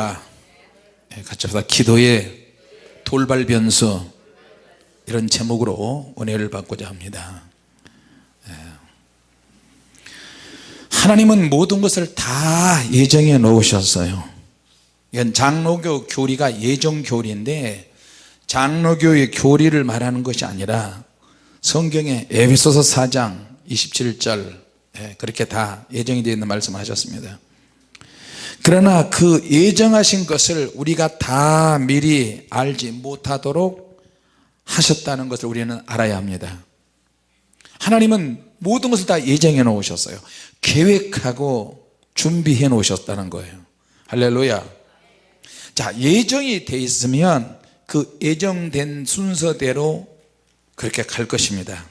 아, 예, 같이 합시다. 기도의 돌발 변수 이런 제목으로 은혜를 받고자 합니다. 예. 하나님은 모든 것을 다 예정해 놓으셨어요. 이건 장로교 교리가 예정 교리인데 장로교의 교리를 말하는 것이 아니라 성경에 에베소서 4장 27절 예, 그렇게 다 예정이 되어 있는 말씀을 하셨습니다 그러나 그 예정하신 것을 우리가 다 미리 알지 못하도록 하셨다는 것을 우리는 알아야 합니다. 하나님은 모든 것을 다 예정해 놓으셨어요. 계획하고 준비해 놓으셨다는 거예요. 할렐루야. 자 예정이 돼 있으면 그 예정된 순서대로 그렇게 갈 것입니다.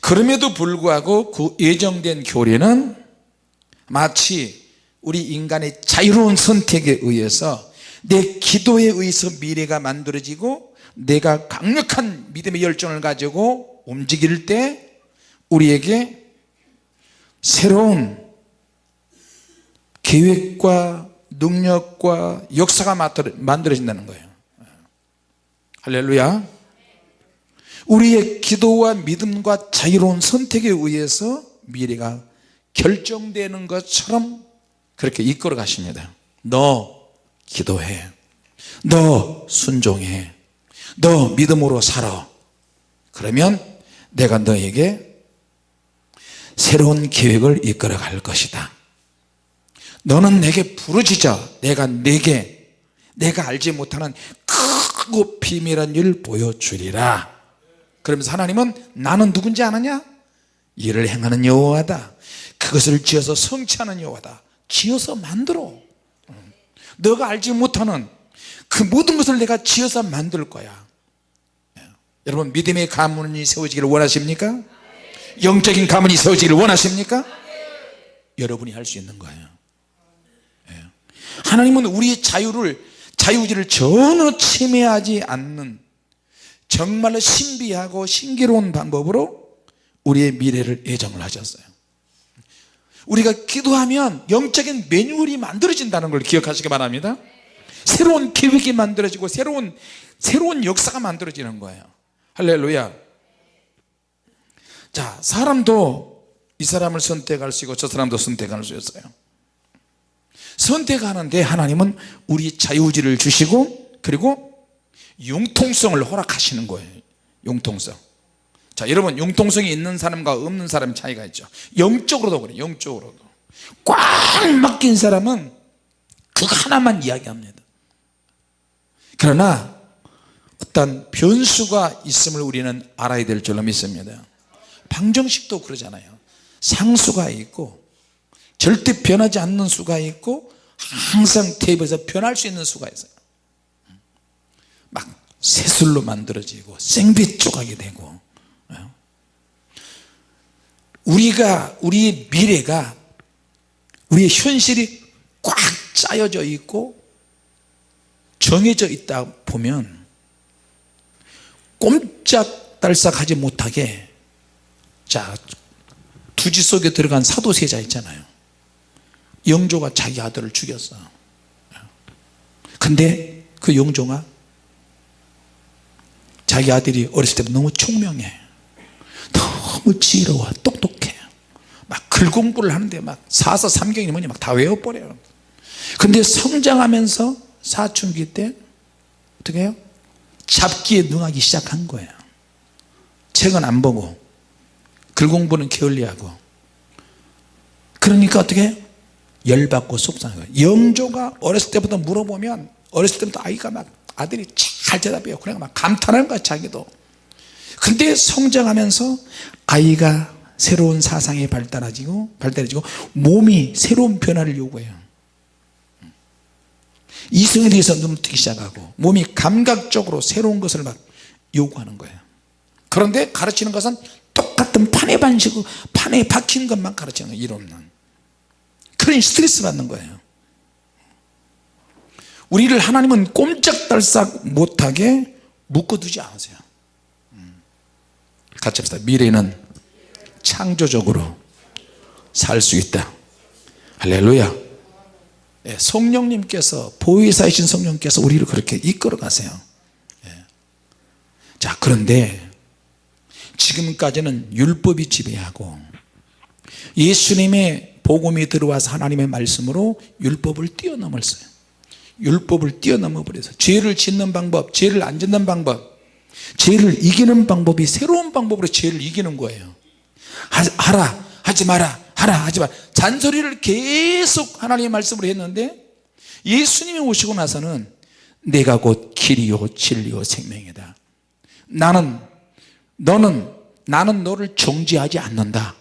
그럼에도 불구하고 그 예정된 교리는 마치 우리 인간의 자유로운 선택에 의해서 내 기도에 의해서 미래가 만들어지고 내가 강력한 믿음의 열정을 가지고 움직일 때 우리에게 새로운 계획과 능력과 역사가 만들어진다는 거예요. 할렐루야. 우리의 기도와 믿음과 자유로운 선택에 의해서 미래가 결정되는 것처럼 그렇게 이끌어 가십니다. 너 기도해. 너 순종해. 너 믿음으로 살아. 그러면 내가 너에게 새로운 계획을 이끌어 갈 것이다. 너는 내게 부르짖어. 내가 내게 내가 알지 못하는 크고 비밀한 일 보여주리라. 그러면서 하나님은 나는 누군지 아느냐? 일을 행하는 여호와다. 그것을 지어서 성취하는 여호와다 지어서 만들어 너가 알지 못하는 그 모든 것을 내가 지어서 만들 거야 여러분 믿음의 가문이 세워지기를 원하십니까? 영적인 가문이 세워지기를 원하십니까? 여러분이 할 수 있는 거예요 예. 하나님은 우리의 자유를 자유지를 전혀 침해하지 않는 정말로 신비하고 신기로운 방법으로 우리의 미래를 예정을 하셨어요 우리가 기도하면 영적인 매뉴얼이 만들어진다는 걸 기억하시기 바랍니다. 새로운 계획이 만들어지고 새로운 새로운 역사가 만들어지는 거예요. 할렐루야. 자 사람도 이 사람을 선택할 수 있고 저 사람도 선택할 수 있어요. 선택하는데 하나님은 우리 자유지를 주시고 그리고 융통성을 허락하시는 거예요. 융통성 자 여러분 융통성이 있는 사람과 없는 사람의 차이가 있죠. 영적으로도 그래요 영적으로도. 꽉 막힌 사람은 그거 하나만 이야기합니다. 그러나 어떤 변수가 있음을 우리는 알아야 될 줄로 믿습니다. 방정식도 그러잖아요. 상수가 있고 절대 변하지 않는 수가 있고 항상 테이블에서 변할 수 있는 수가 있어요. 막 새술로 만들어지고 생빛 조각이 되고 우리가 우리의 미래가 우리의 현실이 꽉 짜여져 있고 정해져 있다 보면 꼼짝달싹하지 못하게 자 두지 속에 들어간 사도세자 있잖아요. 영조가 자기 아들을 죽였어. 근데 그 영조가 자기 아들이 어렸을 때 너무 총명해. 너무 지혜로워. 똑똑해 막 글공부를 하는데 막 사서 삼경이 뭐니 막 다 외워버려요. 근데 성장하면서 사춘기 때 어떻게 해요? 잡기에 능하기 시작한 거예요. 책은 안 보고 글공부는 게을리하고. 그러니까 어떻게 해요? 열받고 속상해요. 영조가 어렸을 때부터 물어보면 어렸을 때부터 아이가 막 아들이 잘 대답해요. 그냥 막 감탄하는 거야 자기도. 근데 성장하면서 아이가 새로운 사상이 발달해지고 발달해지고 몸이 새로운 변화를 요구해요. 이성에 대해서 눈을 뜨기 시작하고 몸이 감각적으로 새로운 것을 막 요구하는 거예요. 그런데 가르치는 것은 똑같은 판에 반식으로 판에 박힌 것만 가르치는 거예요. 일 없는. 그러니 스트레스 받는 거예요. 우리를 하나님은 꼼짝달싹 못하게 묶어두지 않으세요. 같이 합시다. 미래는 창조적으로 살 수 있다. 할렐루야. 예, 성령님께서 보혜사이신 성령께서 우리를 그렇게 이끌어 가세요. 예. 자 그런데 지금까지는 율법이 지배하고 예수님의 복음이 들어와서 하나님의 말씀으로 율법을 뛰어넘었어요. 율법을 뛰어넘어 버려서 죄를 짓는 방법 죄를 안 짓는 방법 죄를 이기는 방법이 새로운 방법으로 죄를 이기는 거예요 하 라 하지 마라 하라 하지 마라. 잔소리를 계속 하나님의 말씀으로 했는데 예수님이 오시고 나서는 내가 곧 길이요 진리요 생명이다. 나는 너는 나는 너를 정지하지 않는다.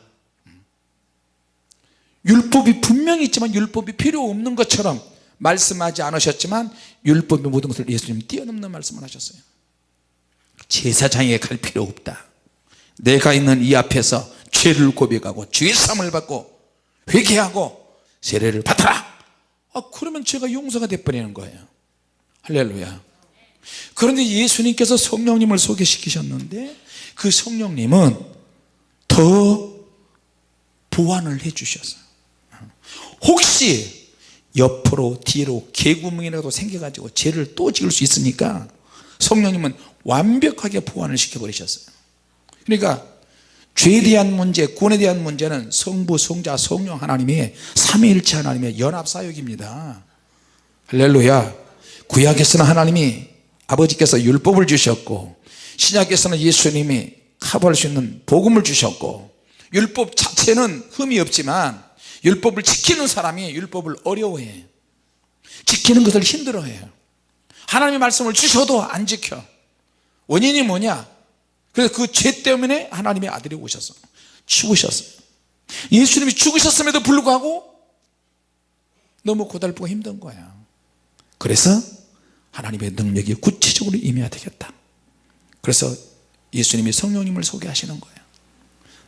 율법이 분명히 있지만 율법이 필요 없는 것처럼 말씀하지 않으셨지만 율법의 모든 것을 예수님 뛰어넘는 말씀을 하셨어요. 제사장에 갈 필요 없다. 내가 있는 이 앞에서 죄를 고백하고 죄삼을 받고 회개하고 세례를 받아라. 아, 그러면 죄가 용서가 돼버리는 거예요. 할렐루야. 그런데 예수님께서 성령님을 소개시키셨는데 그 성령님은 더 보완을 해 주셨어요. 혹시 옆으로 뒤로 개구멍이라도 생겨가지고 죄를 또 지을 수 있으니까 성령님은 완벽하게 보완을 시켜버리셨어요. 그러니까 죄에 대한 문제 구원에 대한 문제는 성부 성자 성령 하나님의 삼위일체 하나님의 연합사역입니다. 할렐루야. 구약에서는 하나님이 아버지께서 율법을 주셨고 신약에서는 예수님이 커버할 수 있는 복음을 주셨고 율법 자체는 흠이 없지만 율법을 지키는 사람이 율법을 어려워해. 지키는 것을 힘들어해요 하나님의 말씀을 주셔도 안 지켜. 원인이 뭐냐 그래서 그 죄 때문에 하나님의 아들이 오셨어 죽으셨어요. 예수님이 죽으셨음에도 불구하고 너무 고달프고 힘든 거야. 그래서 하나님의 능력이 구체적으로 임해야 되겠다. 그래서 예수님이 성령님을 소개하시는 거예요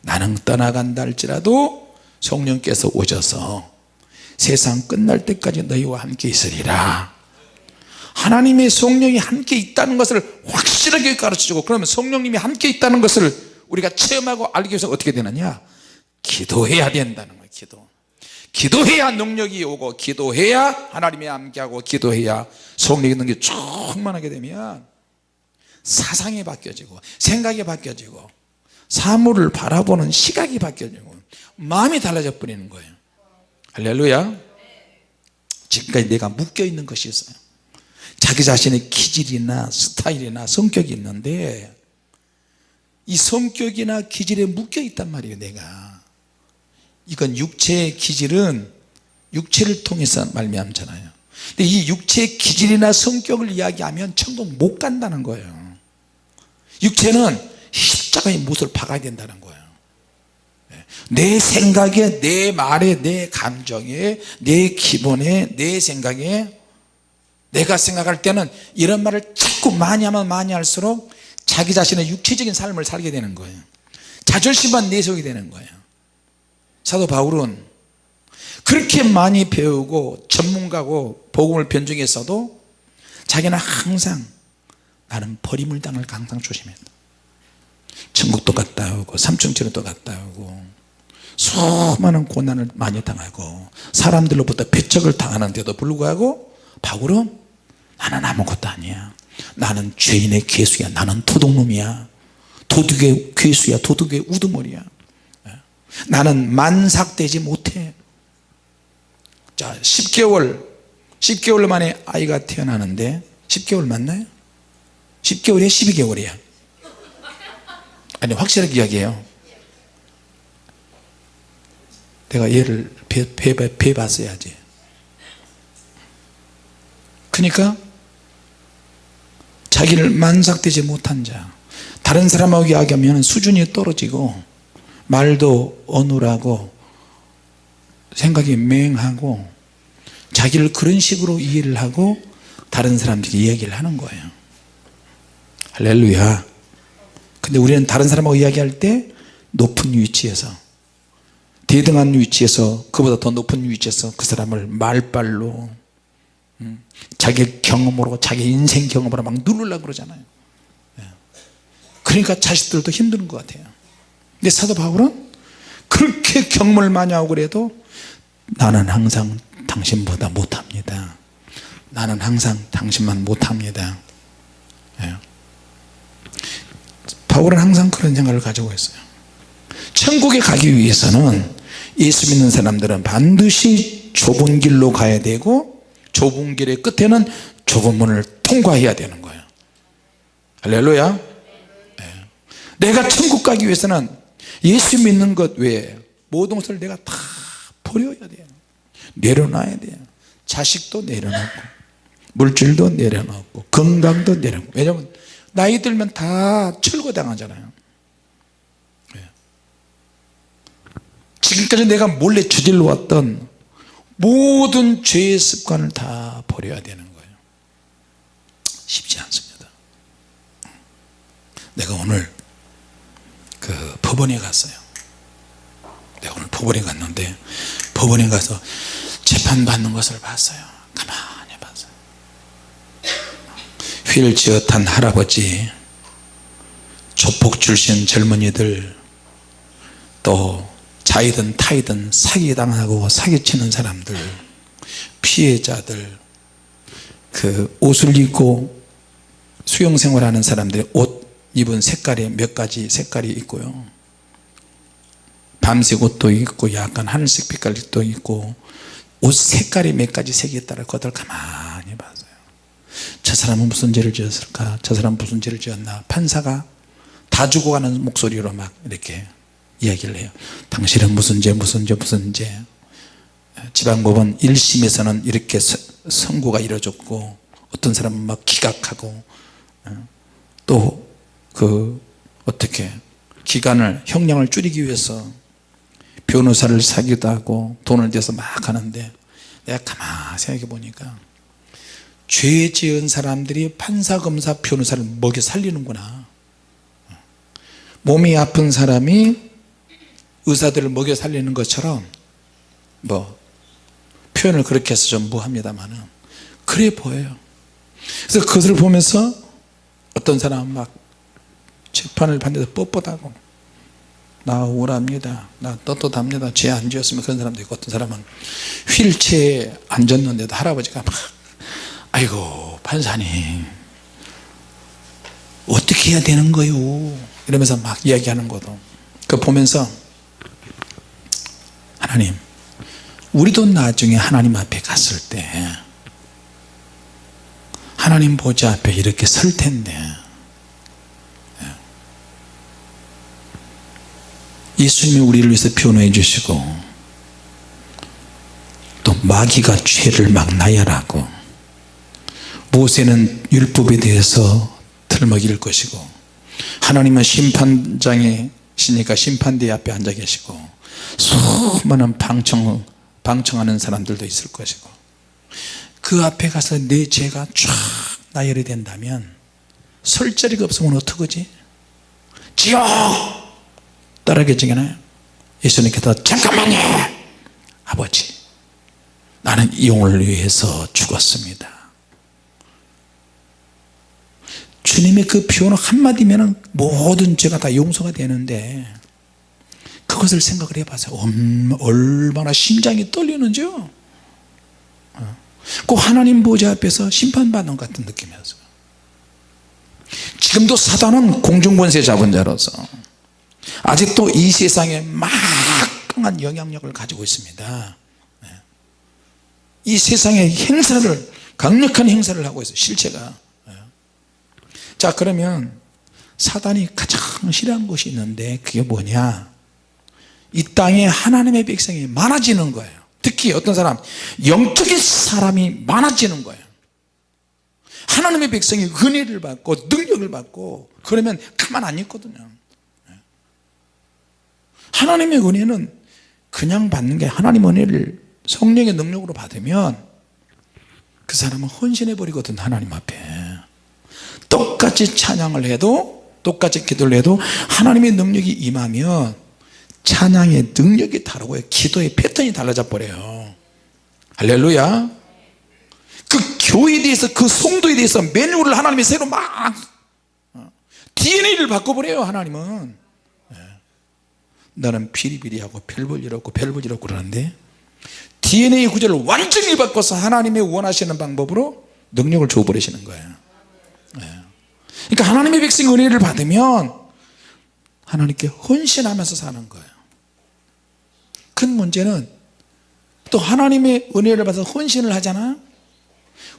나는 떠나간다 할지라도 성령께서 오셔서 세상 끝날 때까지 너희와 함께 있으리라 하나님의 성령이 함께 있다는 것을 확실하게 가르쳐주고 그러면 성령님이 함께 있다는 것을 우리가 체험하고 알기 위해서 어떻게 되느냐? 기도해야 된다는 거예요 기도. 기도해야 능력이 오고 기도해야 하나님이 함께하고 기도해야 성령의 능력이 충만하게 되면 사상이 바뀌어지고 생각이 바뀌어지고 사물을 바라보는 시각이 바뀌어지고 마음이 달라져 버리는 거예요. 할렐루야. 지금까지 내가 묶여있는 것이 있어요 자기 자신의 기질이나 스타일이나 성격이 있는데 이 성격이나 기질에 묶여 있단 말이에요 내가. 이건 육체의 기질은 육체를 통해서 말미암잖아요. 근데 이 육체의 기질이나 성격을 이야기하면 천국 못 간다는 거예요. 육체는 십자가의 못을 박아야 된다는 거예요. 내 생각에 내 말에 내 감정에 내 기본에 내 생각에 내가 생각할 때는 이런 말을 자꾸 많이 하면 많이 할수록 자기 자신의 육체적인 삶을 살게 되는 거예요. 자존심만 내세우게 되는 거예요. 사도 바울은 그렇게 많이 배우고 전문가고 복음을 변증했어도 자기는 항상 나는 버림을 당할 항상 조심했다. 천국도 갔다 오고 삼층지로도 갔다 오고 수많은 고난을 많이 당하고 사람들로부터 배척을 당하는데도 불구하고 바울은 나는 아무것도 아니야. 나는 죄인의 괴수야. 나는 도둑놈이야. 도둑의 괴수야. 도둑의 우두머리야. 나는 만삭되지 못해. 자 10개월. 10개월 만에 아이가 태어나는데 10개월 맞나요? 10개월이야 12개월이야. 아니 확실하게 이야기해요. 내가 얘를 배, 배, 배, 배 봤어야지 그러니까 자기를 만삭되지 못한 자. 다른 사람하고 이야기하면 수준이 떨어지고 말도 어눌하고 생각이 맹하고 자기를 그런 식으로 이해를 하고 다른 사람들에게 이야기를 하는 거예요. 할렐루야. 근데 우리는 다른 사람하고 이야기할 때 높은 위치에서 대등한 위치에서 그보다 더 높은 위치에서 그 사람을 말발로 음, 자기 경험으로 자기 인생 경험으로 막 누르려고 그러잖아요. 예. 그러니까 자식들도 힘든 것 같아요. 근데 사도 바울은 그렇게 경험을 많이 하고 그래도 나는 항상 당신보다 못합니다. 나는 항상 당신만 못합니다. 예. 바울은 항상 그런 생각을 가지고 있어요. 천국에 가기 위해서는 예수 믿는 사람들은 반드시 좁은 길로 가야 되고 좁은 길의 끝에는 좁은 문을 통과해야 되는 거예요. 할렐루야. 예. 내가 천국 가기 위해서는 예수 믿는 것 외에 모든 것을 내가 다 버려야 돼요. 내려놔야 돼요. 자식도 내려놓고 물질도 내려놓고 건강도 내려놓고. 왜냐면 나이 들면 다 철거당하잖아요. 예. 지금까지 내가 몰래 저질러 왔던 모든 죄의 습관을 다 버려야 되는 거예요. 쉽지 않습니다. 내가 오늘 그 법원에 갔어요. 내가 오늘 법원에 갔는데 법원에 가서 재판받는 것을 봤어요. 가만히 봤어요. 휠체어 탄 할아버지 조폭 출신 젊은이들 또 자이든 타이든 사기당하고 사기치는 사람들 피해자들 그 옷을 입고 수영생활하는 사람들 옷 입은 색깔이 몇 가지 색깔이 있고요. 밤색 옷도 있고 약간 하늘색 빛깔도 있고 옷 색깔이 몇 가지 색이 있다라 그것들 가만히 봤어요. 저 사람은 무슨 죄를 지었을까? 저 사람은 무슨 죄를 지었나? 판사가 다 죽어가는 목소리로 막 이렇게 이야기를 해요. 당신은 무슨 죄 무슨 죄 무슨 죄? 지방법원 1심에서는 이렇게 서- 선고가 이루어졌고 어떤 사람은 막 기각하고 또 그 어떻게 기간을 형량을 줄이기 위해서 변호사를 사기도 하고 돈을 대서 막 하는데 내가 가만히 생각해 보니까 죄 지은 사람들이 판사 검사 변호사를 먹여 살리는구나. 몸이 아픈 사람이 의사들을 먹여 살리는 것처럼 뭐 표현을 그렇게 해서 좀 무합니다만은 그래 보여요. 그래서 그것을 보면서 어떤 사람은 막 재판을 받는데서 뻣뻣하고 나 우울합니다 나 떳떳합니다 죄 안 지었으면 그런 사람도 있고 어떤 사람은 휠체어에 앉았는데도 할아버지가 막 아이고 판사님 어떻게 해야 되는 거요? 이러면서 막 이야기하는 것도. 그 보면서 하나님 우리도 나중에 하나님 앞에 갔을 때 하나님 보좌 앞에 이렇게 설 텐데 예수님이 우리를 위해서 변호해 주시고 또 마귀가 죄를 막 나열하고 모세는 율법에 대해서 틀먹일 것이고 하나님은 심판장이 시니까 심판대 앞에 앉아 계시고 수많은 방청, 방청하는 사람들도 있을 것이고 그 앞에 가서 내 죄가 쫙 나열이 된다면 설 자리가 없으면 어떡하지? 지옥! 따라계지잖아요 예수님께서 잠깐만요 아버지 나는 이 영혼을 위해서 죽었습니다 주님의 그 표현 한마디면 모든 죄가 다 용서가 되는데 그것을 생각을 해봐서 얼마나 심장이 떨리는지요 어. 그 하나님 보좌 앞에서 심판받는 것 같은 느낌이었어요 지금도 사단은 공중권세 잡은 자로서 아직도 이 세상에 막강한 영향력을 가지고 있습니다 네. 이 세상에 행사를 강력한 행사를 하고 있어요 실체가 네. 자 그러면 사단이 가장 싫어하는 것이 있는데 그게 뭐냐? 이 땅에 하나님의 백성이 많아지는 거예요. 특히 어떤 사람 영적인 사람이 많아지는 거예요. 하나님의 백성이 은혜를 받고 능력을 받고 그러면 가만 안 있거든요. 하나님의 은혜는 그냥 받는 게 하나님 은혜를 성령의 능력으로 받으면 그 사람은 헌신해 버리거든 하나님 앞에 똑같이 찬양을 해도 똑같이 기도를 해도 하나님의 능력이 임하면 찬양의 능력이 다르고요 기도의 패턴이 달라져 버려요. 할렐루야. 그 교회에 대해서 그 성도에 대해서 매뉴얼을 하나님이 새로 막 DNA를 바꿔버려요 하나님은. 나는 비리비리하고 별볼 일 없고 별볼 일 없고 그러는데 DNA 구조를 완전히 바꿔서 하나님의 원하시는 방법으로 능력을 줘버리시는 거예요. 예. 그러니까 하나님의 백성이 은혜를 받으면 하나님께 헌신하면서 사는 거예요. 큰 문제는 또 하나님의 은혜를 받아서 헌신을 하잖아.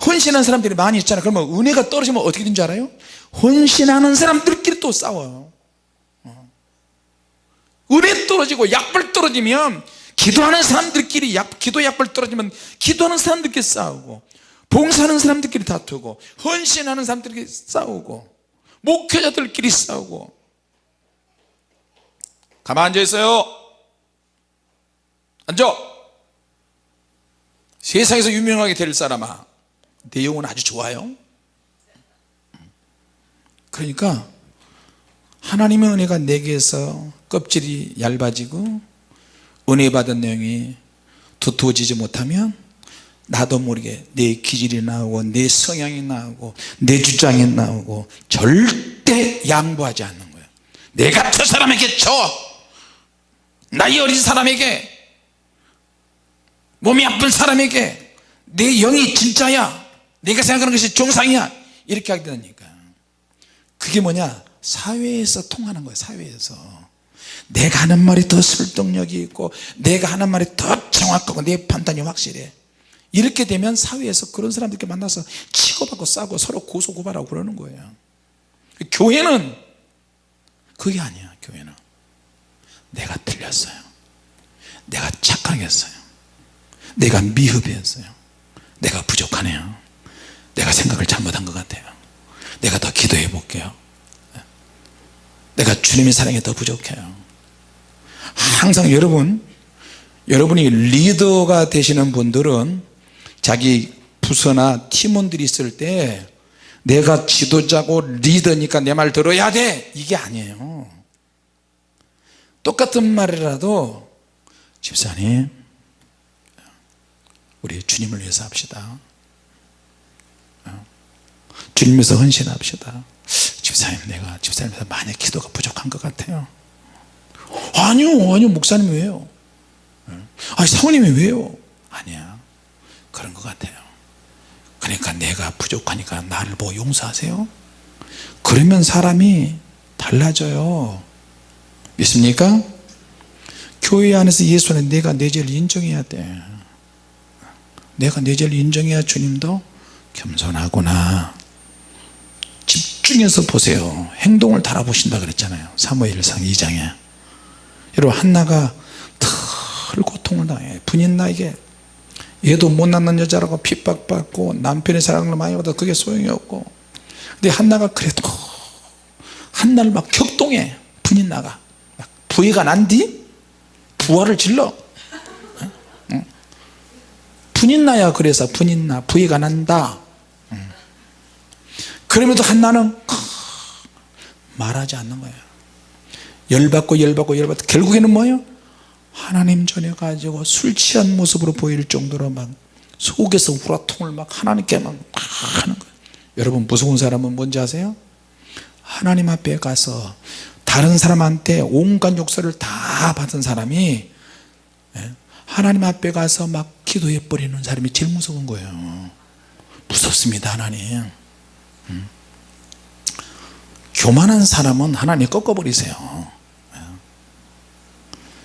헌신한 사람들이 많이 있잖아. 그러면 은혜가 떨어지면 어떻게 된 줄 알아요? 헌신하는 사람들끼리 또 싸워요. 어. 은혜 떨어지고 약불 떨어지면 기도하는 사람들끼리 약, 기도 약불 떨어지면 기도하는 사람들끼리 싸우고 봉사하는 사람들끼리 다투고 헌신하는 사람들끼리 싸우고 목회자들끼리 싸우고. 가만 앉아 있어요. 앉아. 세상에서 유명하게 될 사람아. 내용은 아주 좋아요. 그러니까 하나님의 은혜가 내게서 껍질이 얇아지고 은혜 받은 내용이 두터워지지 못하면 나도 모르게 내 기질이 나오고 내 성향이 나오고 내 주장이 나오고 절대 양보하지 않는 거예요 내가 저 사람에게 줘. 나이 어린 사람에게. 몸이 아픈 사람에게. 내 영이 진짜야. 내가 생각하는 것이 정상이야. 이렇게 하게 되니까. 그게 뭐냐? 사회에서 통하는 거예요 사회에서. 내가 하는 말이 더 설득력이 있고 내가 하는 말이 더 정확하고 내 판단이 확실해 이렇게 되면 사회에서 그런 사람들께 만나서 치고받고 싸고 서로 고소고발하고 그러는 거예요. 교회는 그게 아니야 교회는. 내가 틀렸어요. 내가 착각했어요. 내가 미흡했어요. 내가 부족하네요. 내가 생각을 잘못한 것 같아요. 내가 더 기도해 볼게요. 내가 주님의 사랑에 더 부족해요. 항상 여러분 여러분이 리더가 되시는 분들은 자기 부서나 팀원들이 있을 때 내가 지도자고 리더니까 내 말 들어야 돼. 이게 아니에요. 똑같은 말이라도 집사님 우리 주님을 위해서 합시다. 주님에서 헌신합시다. 집사님 내가 집사님에서 많이 기도가 부족한 것 같아요. 아니요 아니요 목사님 왜요? 아니 사모님이 왜요? 아니야 그런 것 같아요. 그러니까 내가 부족하니까 나를 보고 용서하세요. 그러면 사람이 달라져요. 믿습니까? 교회 안에서 예수 안에 내가 내 죄를 인정해야 돼. 내가 내 죄를 인정해야 주님도 겸손하구나. 집중해서 보세요. 행동을 달아보신다 그랬잖아요. 사무엘상 2장에. 여러분 한나가 덜 고통을 당해. 분인 나에게 얘도 못 낳는 여자라고 핍박받고 남편의 사랑을 많이 받아 그게 소용이 없고. 근데 한나가 그래도 한나를 막 격동해. 분인나가. 부해가 난 뒤 부활을 질러. 분인 나야 그래서 분인 나. 부해가 난다. 그럼에도 한나는 말하지 않는 거예요. 열받고 열받고 열받고 결국에는 뭐예요 하나님 전에 가지고 술 취한 모습으로 보일 정도로 막 속에서 우라통을 막 하나님께 막 하는 거예요. 여러분 무서운 사람은 뭔지 아세요? 하나님 앞에 가서 다른 사람한테 온갖 욕설을 다 받은 사람이 예, 하나님 앞에 가서 막 기도해 버리는 사람이 제일 무서운 거예요. 무섭습니다 하나님. 음. 교만한 사람은 하나님 꺾어버리세요.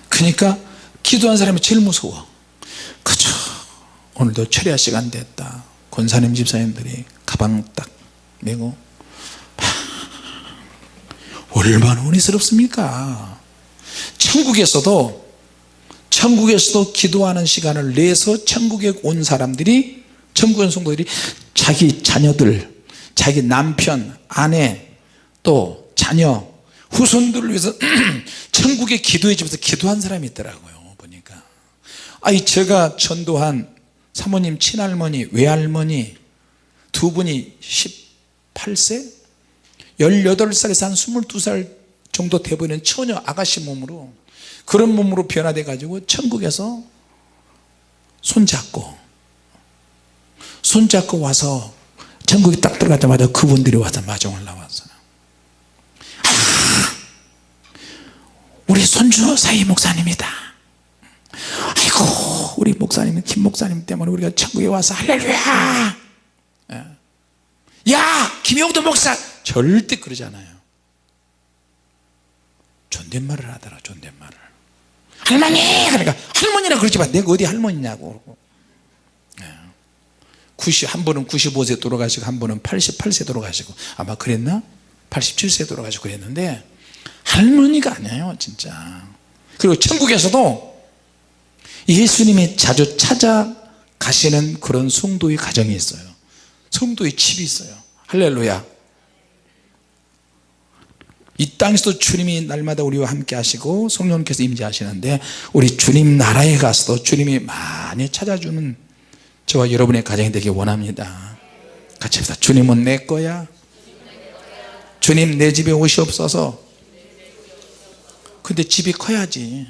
그러니까 기도한 사람이 제일 무서워. 그죠 오늘도 철야 시간 됐다. 권사님 집사님들이 가방 딱 메고 얼마나 은혜스럽습니까? 천국에서도 천국에서도 기도하는 시간을 내서 천국에 온 사람들이 천국에 온 성도들이 자기 자녀들 자기 남편 아내 또 자녀 후손들을 위해서 천국의 기도의 집에서 기도한 사람이 있더라고요 아니 제가 전도한 사모님 친할머니 외할머니 두 분이 18세? 18살에서 한 22살 정도 돼보이는 처녀 아가씨 몸으로 그런 몸으로 변화돼 가지고 천국에서 손잡고 손잡고 와서 천국에 딱 들어가자마자 그분들이 와서 마중을 나왔어요. 우리 손주 사이 목사님이다 우리 목사님 김 목사님 때문에 우리가 천국에 와서 할렐루야! 예. 야 김용도 목사! 절대 그러지 않아요. 존댓말을 하더라 존댓말을. 할머니! 그러니까 할머니라 그러지 마. 내가 어디 할머니냐고 그러고. 예. 90, 한 분은 95세 돌아가시고 한 분은 88세 돌아가시고. 아마 그랬나? 87세 돌아가시고 그랬는데 할머니가 아니에요 진짜. 그리고 천국에서도 예수님이 자주 찾아가시는 그런 성도의 가정이 있어요. 성도의 집이 있어요. 할렐루야. 이 땅에서도 주님이 날마다 우리와 함께 하시고 성령께서 임재하시는데 우리 주님 나라에 가서도 주님이 많이 찾아주는 저와 여러분의 가정이 되길 원합니다. 같이 합시다. 주님은 내 거야. 주님 내 집에 오시옵소서. 근데 집이 커야지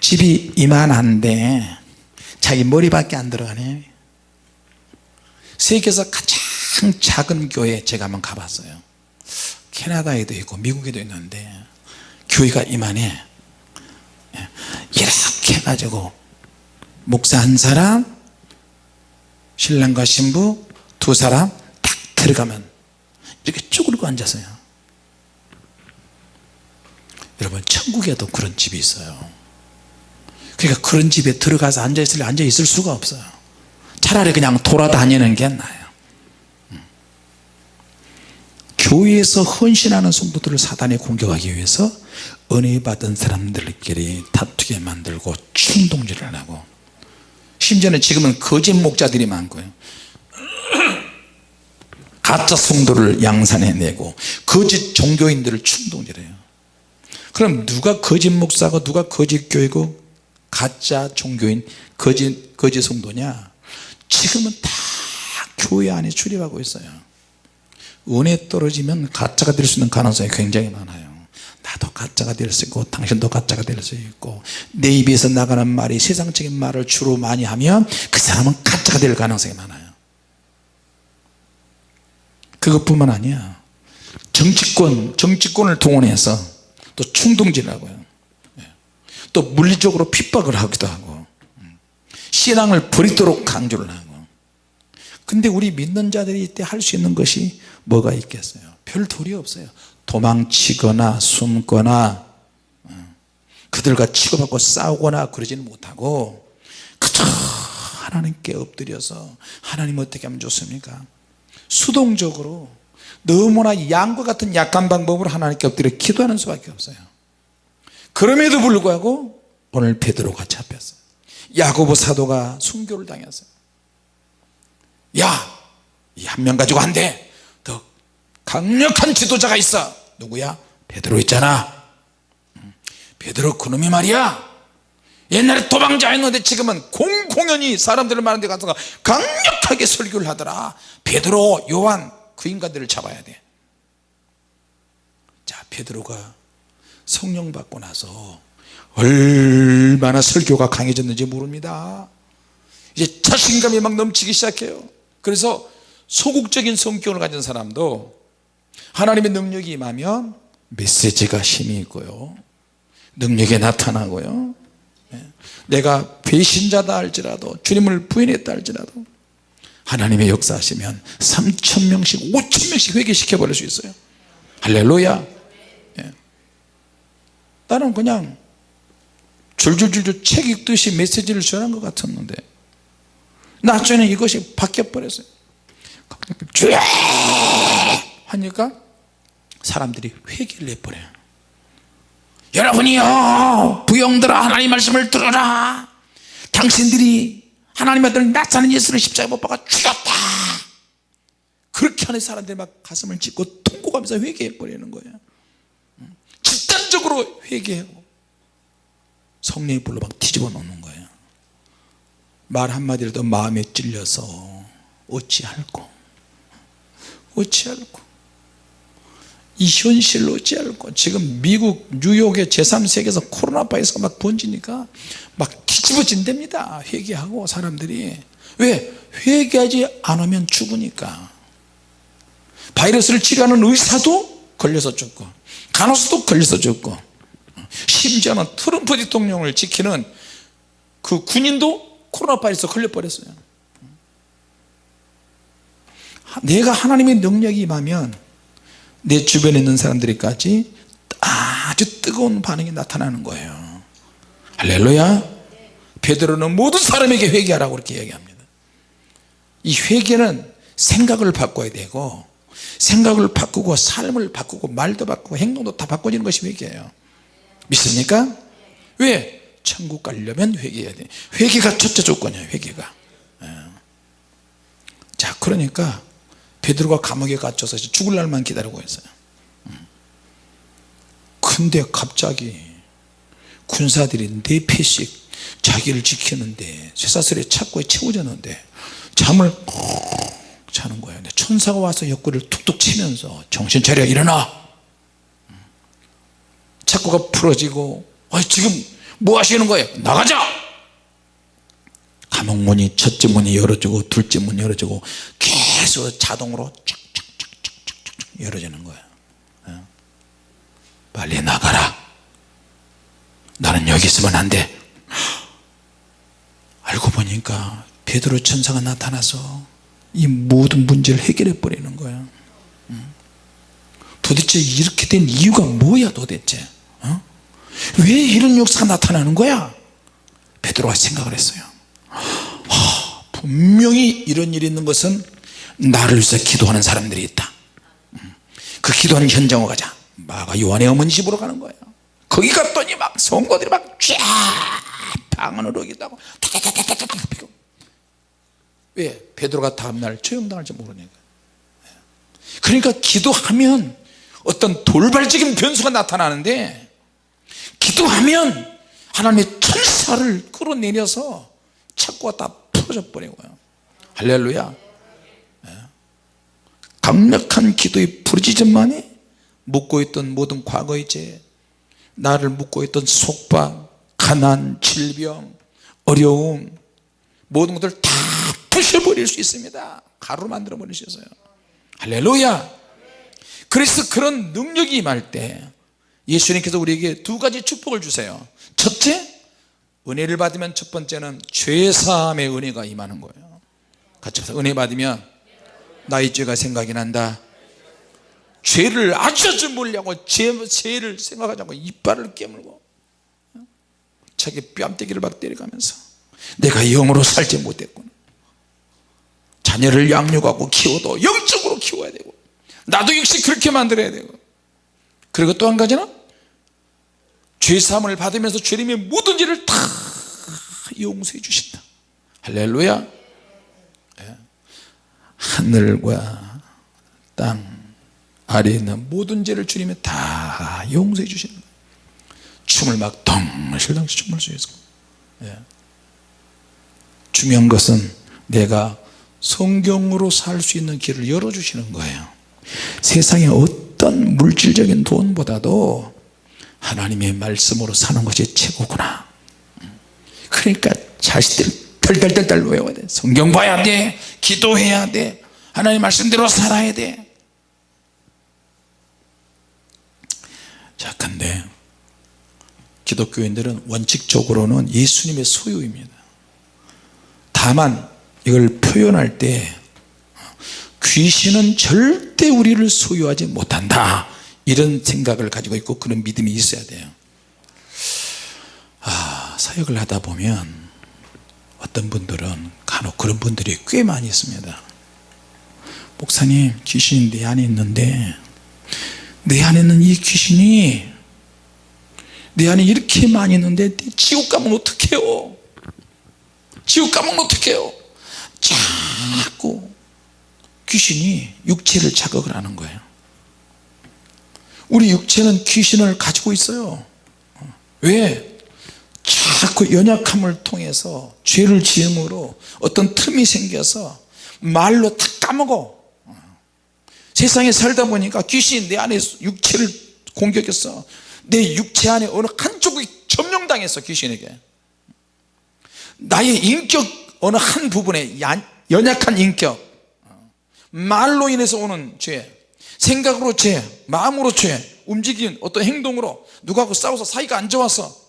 집이 이만한데 자기 머리밖에 안 들어가네. 세계에서 가장 작은 교회 제가 한번 가봤어요. 캐나다에도 있고 미국에도 있는데 교회가 이만해. 이렇게 해가지고 목사 한 사람 신랑과 신부 두 사람 딱 들어가면 이렇게 쭈그리고 앉았어요 여러분 천국에도 그런 집이 있어요. 그러니까 그런 집에 들어가서 앉아있을래 앉아있을 수가 없어요. 차라리 그냥 돌아다니는 게 나아요. 음. 교회에서 헌신하는 성도들을 사단에 공격하기 위해서 은혜 받은 사람들끼리 다투게 만들고 충동질을 하고. 심지어는 지금은 거짓 목자들이 많고요. 가짜 성도를 양산해내고 거짓 종교인들을 충동질해요 그럼 누가 거짓 목사고 누가 거짓 교회고 가짜 종교인 거짓 거짓 성도냐? 지금은 다 교회 안에 출입하고 있어요. 은혜 떨어지면 가짜가 될 수 있는 가능성이 굉장히 많아요. 나도 가짜가 될 수 있고 당신도 가짜가 될 수 있고 내 입에서 나가는 말이 세상적인 말을 주로 많이 하면 그 사람은 가짜가 될 가능성이 많아요. 그것뿐만 아니야. 정치권 정치권을 동원해서 또 충동질하고요. 또 물리적으로 핍박을 하기도 하고 신앙을 버리도록 강조를 하고. 근데 우리 믿는 자들이 이때 할 수 있는 것이 뭐가 있겠어요? 별 도리 없어요. 도망치거나 숨거나 어, 그들과 치고받고 싸우거나 그러지는 못하고 그저 하나님께 엎드려서 하나님 어떻게 하면 좋습니까? 수동적으로 너무나 양과 같은 약한 방법으로 하나님께 엎드려 기도하는 수밖에 없어요. 그럼에도 불구하고 오늘 베드로가 잡혔어요. 야고보 사도가 순교를 당했어요. 야 이 한 명 가지고 안돼. 더 강력한 지도자가 있어. 누구야? 베드로 있잖아. 음, 베드로 그놈이 말이야. 옛날에 도망자였는데 지금은 공공연히 사람들을 많은 데 가서 강력하게 설교를 하더라. 베드로 요한 그 인간들을 잡아야 돼 자 베드로가 성령 받고 나서 얼마나 설교가 강해졌는지 모릅니다. 이제 자신감이 막 넘치기 시작해요. 그래서 소극적인 성격을 가진 사람도 하나님의 능력이 임하면 메시지가 힘이 있고요. 능력이 나타나고요. 네. 내가 배신자다 할지라도 주님을 부인했다 할지라도 하나님의 역사하시면 3천명씩 5천명씩 회개시켜 버릴 수 있어요. 할렐루야. 네. 나는 그냥 줄줄줄줄 책 읽듯이 메시지를 전한 것 같았는데 나중에는 이것이 바뀌어 버렸어요. 쭉 하니까 사람들이 회개를 해버려요. 여러분이요 부영들아 하나님 말씀을 들어라. 당신들이 하나님 아들 나사는 예수를 십자가에 못 박아 죽였다. 그렇게 하는 사람들이 막 가슴을 찢고 통곡하면서 회개해 버리는 거예요. 집단적으로 회개하고 성령의 불로 막 뒤집어 놓는 거예요. 말 한마디라도 마음에 찔려서 어찌할꼬 어찌할꼬 이 현실을 어찌할꼬 지금 미국 뉴욕의 제3세계에서 코로나 바이러스가 막 번지니까 막 뒤집어진답니다. 회개하고 사람들이. 왜? 회개하지 않으면 죽으니까. 바이러스를 치료하는 의사도 걸려서 죽고 간호사도 걸려서 죽고 심지어는 트럼프 대통령을 지키는 그 군인도 코로나 바이러스 걸려버렸어요. 내가 하나님의 능력이 임하면 내 주변에 있는 사람들이까지 아주 뜨거운 반응이 나타나는 거예요 할렐루야 베드로는 모든 사람에게 회개하라고 그렇게 얘기합니다 이 회개는 생각을 바꿔야 되고 생각을 바꾸고 삶을 바꾸고 말도 바꾸고 행동도 다 바꿔지는 것이 회개예요 믿습니까? 왜? 천국 가려면 회개해야 돼 회개가 첫째 조건이에요 회개가 예. 자 그러니까 베드로가 감옥에 갇혀서 죽을 날만 기다리고 있어요. 음. 근데 갑자기 군사들이 네 패씩 자기를 지키는데 쇠사슬에 착고에 채워졌는데 잠을 콕 자는 거예요. 천사가 와서 옆구리를 툭툭 치면서 정신 차려 일어나! 착고가 풀어지고 아 지금 뭐 하시는 거예요? 나가자! 감옥 문이 첫째 문이 열어지고 둘째 문이 열어지고 계속 자동으로 쫙쫙쫙쫙쫙 열어지는 거예요. 어? 빨리 나가라. 나는 여기 있으면 안돼. 알고 보니까 베드로 천사가 나타나서 이 모든 문제를 해결해 버리는 거야 도대체 이렇게 된 이유가 뭐야 도대체? 어? 왜 이런 역사가 나타나는 거야? 베드로가 생각을 했어요. 하, 분명히 이런 일이 있는 것은 나를 위해서 기도하는 사람들이 있다. 그 기도하는 현장으로 가자. 마가 요한의 어머니 집으로 가는 거예요. 거기 갔더니 막 성도들이 막쫙 방언으로 기도하고. 왜? 베드로가 다음날 처형당할지 모르니까 그러니까 기도하면 어떤 돌발적인 변수가 나타나는데 기도하면 하나님의 천사를 끌어내려서 착고가 다 풀어져 버리고요. 할렐루야. 예. 강력한 기도의 부르짖음만이 묻고 있던 모든 과거의 죄 나를 묻고 있던 속박 가난 질병 어려움 모든 것들 다 부셔버릴 수 있습니다. 가루로 만들어 버리셨어요. 할렐루야! 그래서 그런 능력이 임할 때 예수님께서 우리에게 두 가지 축복을 주세요. 첫째 은혜를 받으면 첫 번째는 죄사함의 은혜가 임하는 거예요. 같이 해서 은혜 받으면 나의 죄가 생각이 난다. 죄를 아주 아주 몰려고 죄, 죄를 생각하지 않고 이빨을 깨물고 자기 뺨때기를 막 때려가면서 내가 영으로 살지 못했구나. 자녀를 양육하고 키워도 영적으로 키워야 되고 나도 역시 그렇게 만들어야 되고. 그리고 또 한 가지는 죄사함을 받으면서 죄림의 모든 죄를 다 용서해 주신다. 할렐루야. 예. 하늘과 땅 아래에 있는 모든 죄를 주님이 다 용서해 주시는 거예요. 춤을 막 덩실덩실 춤을 추면서 예. 중요한 것은 내가 성경으로 살 수 있는 길을 열어주시는 거예요. 세상의 어떤 물질적인 돈보다도 하나님의 말씀으로 사는 것이 최고구나. 그러니까 자식들 덜덜덜덜 외워야 돼. 성경 봐야 돼. 기도해야 돼. 하나님 말씀대로 살아야 돼. 자, 근데 기독교인들은 원칙적으로는 예수님의 소유입니다. 다만 이걸 표현할 때 귀신은 절대 우리를 소유하지 못한다. 이런 생각을 가지고 있고 그런 믿음이 있어야 돼요. 아 사역을 하다 보면 어떤 분들은 간혹 그런 분들이 꽤 많이 있습니다. 목사님 귀신이 내 안에 있는데 내 안에 있는 이 귀신이 내 안에 이렇게 많이 있는데 지옥 가면 어떡해요? 지옥 가면 어떡해요? 자꾸 귀신이 육체를 자극을 하는 거예요. 우리 육체는 귀신을 가지고 있어요. 왜? 자꾸 연약함을 통해서 죄를 지음으로 어떤 틈이 생겨서 말로 다 까먹어. 세상에 살다 보니까 귀신이 내 안에 육체를 공격했어 내 육체 안에 어느 한쪽이 점령당했어 귀신에게. 나의 인격 어느 한 부분에 연약한 인격. 말로 인해서 오는 죄 생각으로 죄 마음으로 죄 움직인 어떤 행동으로 누구하고 싸워서 사이가 안 좋아서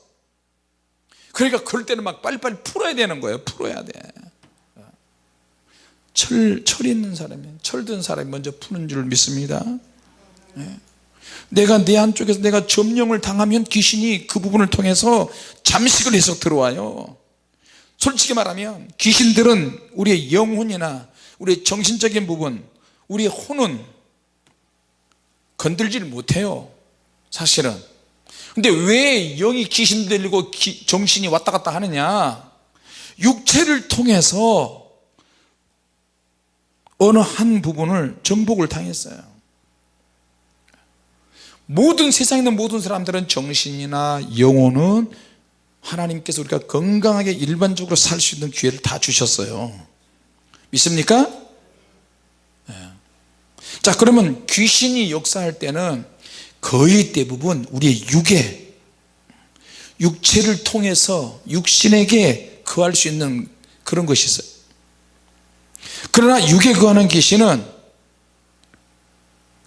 그러니까 그럴 때는 막 빨리빨리 풀어야 되는 거예요. 풀어야 돼. 철, 철 있는 사람이 철든 사람이 먼저 푸는 줄 믿습니다. 예. 내가 내 안쪽에서 내가 점령을 당하면 귀신이 그 부분을 통해서 잠식을 해서 들어와요. 솔직히 말하면 귀신들은 우리의 영혼이나 우리의 정신적인 부분 우리의 혼은 건들지를 못해요. 사실은 근데 왜 영이 귀신 들리고 기, 정신이 왔다 갔다 하느냐 육체를 통해서 어느 한 부분을 정복을 당했어요 모든 세상에 있는 모든 사람들은 정신이나 영혼은 하나님께서 우리가 건강하게 일반적으로 살 수 있는 기회를 다 주셨어요 믿습니까? 네. 자 그러면 귀신이 역사할 때는 거의 대부분 우리의 육에 육체를 통해서 육신에게 거할 수 있는 그런 것이 있어요. 그러나 육에 거하는 귀신은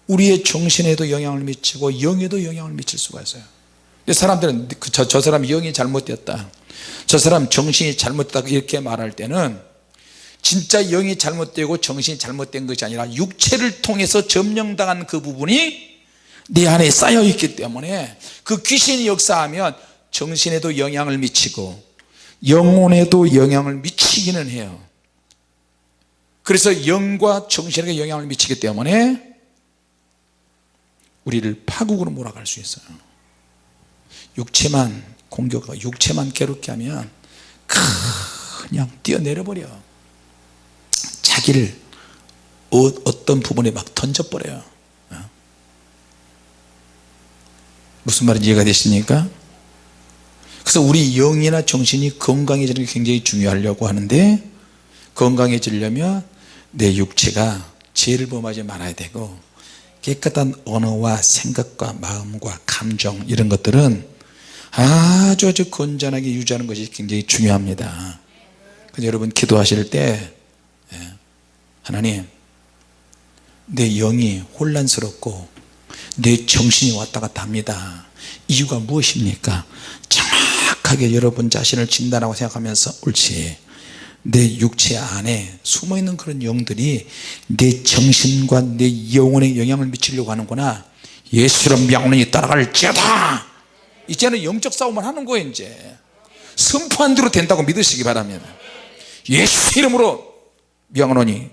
우리의 정신에도 영향을 미치고 영에도 영향을 미칠 수가 있어요. 사람들은 그 저, 저 사람 영이 잘못됐다 저 사람 정신이 잘못됐다 이렇게 말할 때는 진짜 영이 잘못되고 정신이 잘못된 것이 아니라 육체를 통해서 점령당한 그 부분이 내 안에 쌓여 있기 때문에 그 귀신이 역사하면 정신에도 영향을 미치고 영혼에도 영향을 미치기는 해요. 그래서 영과 정신에게 영향을 미치기 때문에 우리를 파국으로 몰아갈 수 있어요. 육체만 공격하고 육체만 괴롭게 하면 그냥 뛰어내려 버려. 자기를 어, 떤 부분에 막 던져버려요 어? 무슨 말인지 이해가 되십니까? 그래서 우리 영이나 정신이 건강해지는 게 굉장히 중요하려고 하는데 건강해지려면 내 육체가 죄를 범하지 말아야 되고 깨끗한 언어와 생각과 마음과 감정 이런 것들은 아주 아주 건전하게 유지하는 것이 굉장히 중요합니다 그래서 여러분 기도하실 때 예, 하나님 내 영이 혼란스럽고 내 정신이 왔다 갔다 합니다. 이유가 무엇입니까? 정확하게 여러분 자신을 진단하고 생각하면서 옳지. 내 육체 안에 숨어있는 그런 영들이 내 정신과 내 영혼에 영향을 미치려고 하는구나. 예수로 명령이 따라갈지어다. 이제는 영적 싸움을 하는 거예요 이제. 선포한 대로 된다고 믿으시기 바랍니다 예수 이름으로 명언하니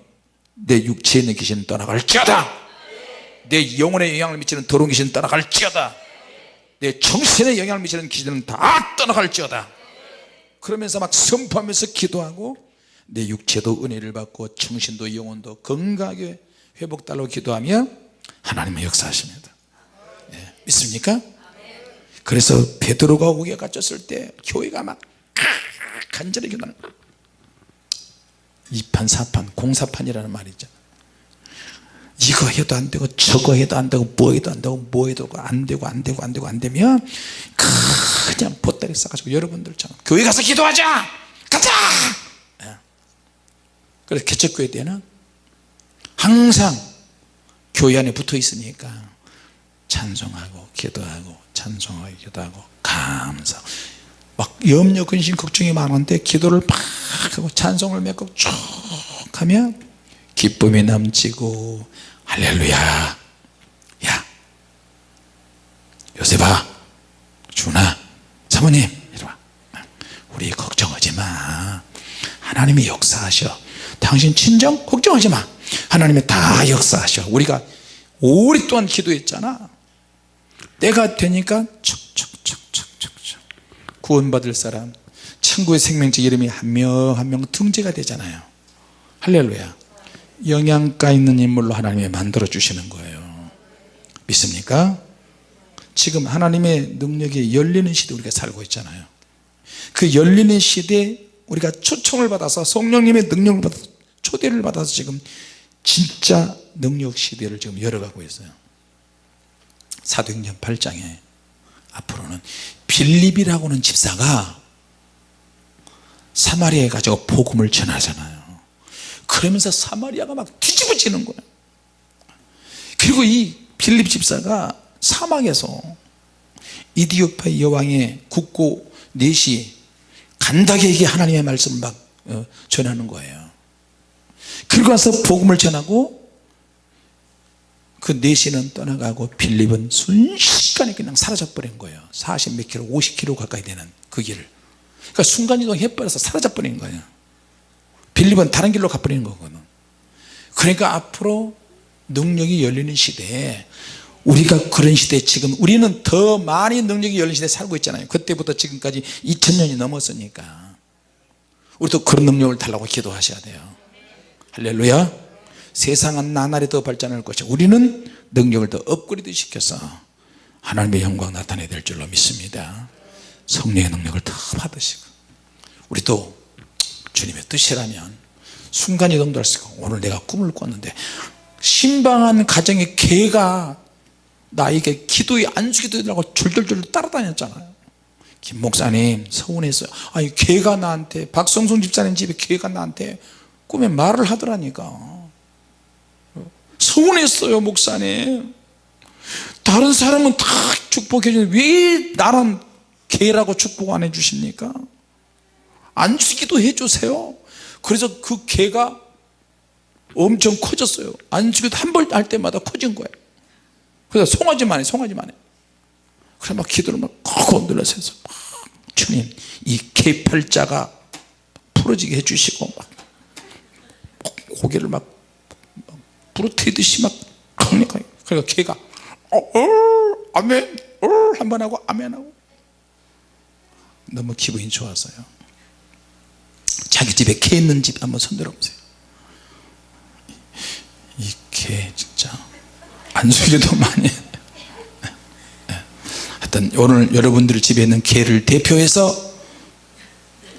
내 육체에 있는 귀신은 떠나갈지어다 내 영혼에 영향을 미치는 더러운 귀신은 떠나갈지어다. 내 정신에 영향을 미치는 귀신은 다 떠나갈지어다. 그러면서 막 선포하면서 기도하고 내 육체도 은혜를 받고 정신도 영혼도 건강하게 회복달라고 기도하면 하나님의 역사하십니다. 네, 믿습니까? 그래서 베드로가 옥에 갇혔을 때 교회가 막 간절히 기도하는 이판 사판 공사판이라는 말이 있잖아 이거 해도 안 되고 저거 해도 안 되고 뭐 해도 안 되고 뭐 해도 안 되고 안 되고 안 되고 안 되면 그냥 보따리 싸가지고 여러분들처럼 교회 가서 기도하자 가자 예. 그래서 개척교회 때는 항상 교회 안에 붙어 있으니까 찬송하고 기도하고 찬송하고 기도하고 감사 막 염려 근심 걱정이 많은데 기도를 막 하고 찬송을 맺고 쭉 하면 기쁨이 넘치고 할렐루야. 야 요셉아 준아 사모님 이리와. 우리 걱정하지 마. 하나님이 역사하셔. 당신 친정 걱정하지 마. 하나님이 다 역사하셔. 우리가 오랫동안 기도했잖아. 때가 되니까 척척척척척척 구원받을 사람 천국의 생명체 이름이 한 명 한 명 등재가 되잖아요. 할렐루야 영양가 있는 인물로 하나님이 만들어 주시는 거예요. 믿습니까? 지금 하나님의 능력이 열리는 시대 우리가 살고 있잖아요. 그 열리는 시대에 우리가 초청을 받아서 성령님의 능력을 받아서 초대를 받아서 지금 진짜 능력 시대를 지금 열어가고 있어요. 사도행전 8장에 앞으로는 빌립이라고 하는 집사가 사마리아에 가지고 복음을 전하잖아요 그러면서 사마리아가 막 뒤집어지는 거예요 그리고 이 빌립 집사가 사막에서 이디오피아 여왕의 국고 넷이 간다게에게 하나님의 말씀을 막 어, 전하는 거예요. 그리고 와서 복음을 전하고 그 넷이는 떠나가고 빌립은 순식간에 그냥 사라져 버린 거예요. 40 몇 킬로 50 킬로 가까이 되는 그 길을. 그러니까 순간이동 해버려서 사라져 버린 거예요 빌립은 다른 길로 가버리는 거거든. 그러니까 앞으로 능력이 열리는 시대에 우리가 그런 시대에 지금 우리는 더 많이 능력이 열린 시대에 살고 있잖아요. 그때부터 지금까지 2000년이 넘었으니까. 우리도 그런 능력을 달라고 기도하셔야 돼요. 할렐루야. 세상은 나날이 더 발전할 것이 우리는 능력을 더 업그레이드 시켜서 하나님의 영광 나타내야 될 줄로 믿습니다. 성령의 능력을 더 받으시고 우리도 주님의 뜻이라면 순간이동도 할 수 있고 오늘 내가 꿈을 꿨는데 신방한 가정의 개가 나에게 기도에 안수기도 해달라고 줄줄줄 따라다녔잖아요. 김 목사님 서운했어요. 아니 개가 나한테 박성순 집사님 집에 개가 나한테 꿈에 말을 하더라니까. 서운했어요 목사님. 다른 사람은 다 축복해 주는데 왜 나는 개라고 축복 안 해주십니까 안 주기도 해주세요. 그래서 그 개가 엄청 커졌어요. 안 주기도 한 번 할 때마다 커진 거예요. 그래서 송아지만 해 송아지만 해. 그래 막 기도를 막 건들려서 해서 막 주님 이 개팔자가 부러지게 해주시고 막 고개를 막 부러뜨리듯이 막 그러니까 그러니까 개가 어, 어, 아멘 어, 한번 하고 아멘 하고. 너무 기분이 좋았어요 자기 집에 개 있는 집 한번 손들어 보세요. 이 개 진짜 안수기도 많이 네. 하여튼 오늘 여러분들 집에 있는 개를 대표해서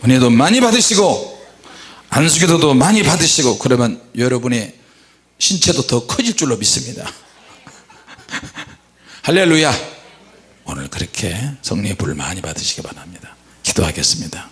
은혜도 많이 받으시고 안수기도도 많이 받으시고 그러면 여러분의 신체도 더 커질 줄로 믿습니다. 할렐루야. 오늘 그렇게 성령의 불을 많이 받으시기 바랍니다. 기도하겠습니다